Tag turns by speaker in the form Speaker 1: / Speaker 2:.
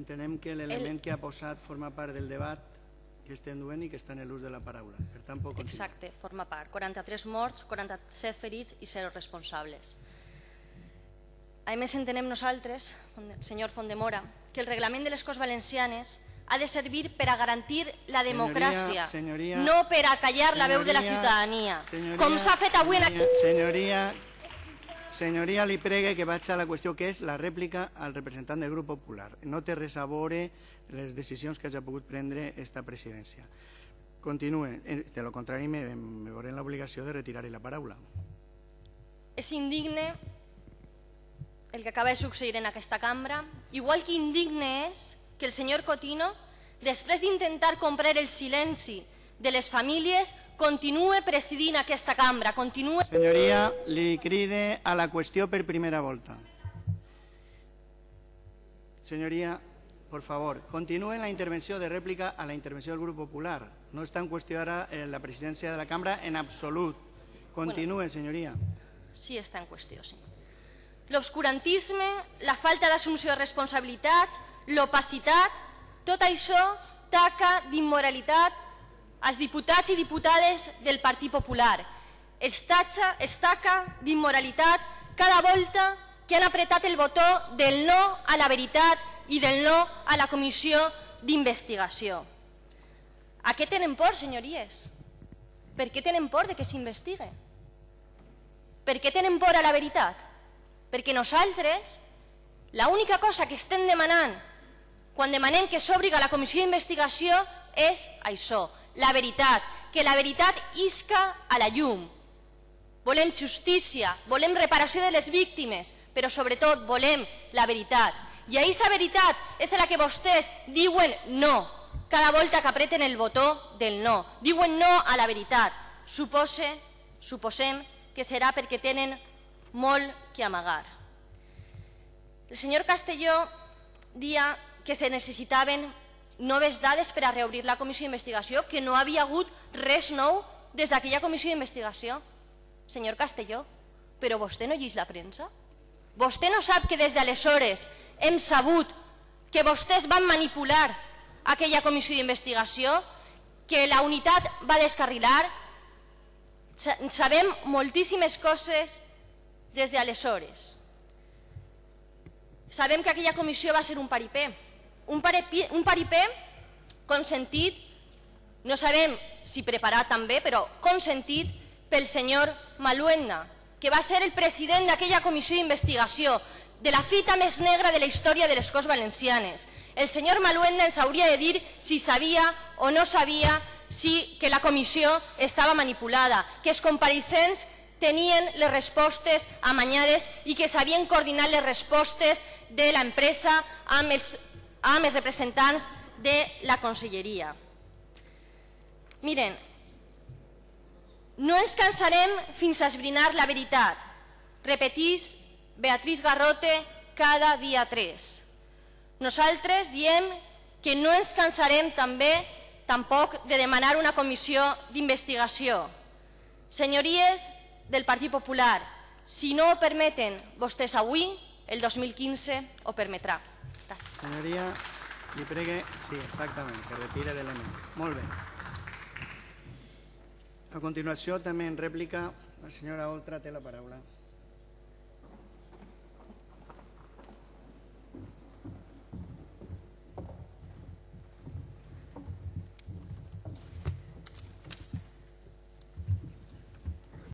Speaker 1: Entenem que l'element que ha posat forma part del debat que estem duent i que està en l'ús de la paraula. Per tant, continuar.
Speaker 2: Exacte, forma part. 43 morts, 47 ferits i 0 responsables. A més, entenem nosaltres, senyor Fondemora, que el reglament de les Corts Valencianes ha de servir per a garantir la democràcia,
Speaker 1: senyoria,
Speaker 2: no per a callar la veu de la
Speaker 1: senyoria,
Speaker 2: ciutadania,
Speaker 1: senyoria,
Speaker 2: com s'ha fet avui en.
Speaker 1: Senyoria, senyoria, li pregue que vaig a la qüestió que és la rèplica al representant del grup popular. No té res a veure les decisions que hagi pogut prendre esta presidència. Continue. Eh, De lo contrari, me, me veuré en l'obligació de retirar la paraula.
Speaker 2: És indigne el que acaba de succeir en aquesta cambra, igual que indigne és que el senyor Cotino, després d'intentar comprar el silenci de les famílies, continue presidint aquesta cambra, continue...
Speaker 1: Senyoria, li cride a la qüestió per primera volta. Senyoria, por favor, continue la intervenció de rèplica a la intervenció del grup popular. No està en qüestió ara eh, la presidència de la cambra en absolut. Continue, senyoria.
Speaker 2: Sí està en qüestió, sí. L'obscurantisme, la falta d'assumpció de responsabilitats, l'opacitat, tot això taca d'immoralitat als diputats i diputades del Partit Popular. Es, tacha, es taca d'immoralitat cada volta que han apretat el botó del no a la veritat i del no a la comissió d'investigació. A què tenen por, senyories? Per què tenen por de que s'investigue? Per què tenen por a la veritat? Perquè nosaltres, l'única cosa que estem demanant quan demanem que s'obriga la comissió d'investigació és això, la veritat, que la veritat isca a la llum. Volem justícia, volem reparació de les víctimes, però sobretot volem la veritat. I aquesta veritat és la que vostès diuen no, cada volta que apreten el botó del no. Diuen no a la veritat. Supose, suposem que serà perquè tenen molt que amagar. El senyor Castelló dia que se necessitaven noves dades per a reobrir la comissió d'investigació, que no havia hagut res nou des d'aquella comissió d'investigació. Senyor Castelló, però vostè no llegeix la premsa? Vostè no sap que des d'aleshores hem sabut que vostès van manipular aquella comissió d'investigació, que la unitat va descarrilar? Sabem moltíssimes coses des d'aleshores. Sabem que aquella comissió va ser un paripé, un paripé, un paripé consentit, no sabem si preparat també, però consentit pel senyor Maluenda, que va ser el president d'aquella comissió d'investigació, de la fita més negra de la història de les Corts Valencianes. El senyor Maluenda ens hauria de dir si sabia o no sabia si que la comissió estava manipulada, que els compareixents tenien les respostes amanyades i que sabien coordinar les respostes de l'empresa amb, els, amb els representants de la conselleria. Miren, no ens cansarem fins a esbrinar la veritat, repetís Beatriz Garrote cada dia 3. Nosaltres diem que no ens cansarem també tampoc de demanar una comissió d'investigació. Senyories del Partit Popular, si no ho permeten vostès avui, el 2015 ho permetrà. Gràcies.
Speaker 1: Senyoria, li pregue... Sí, exactament, que retire l'element. Molt bé. A continuació, també en rèplica, la senyora Oltra té la paraula.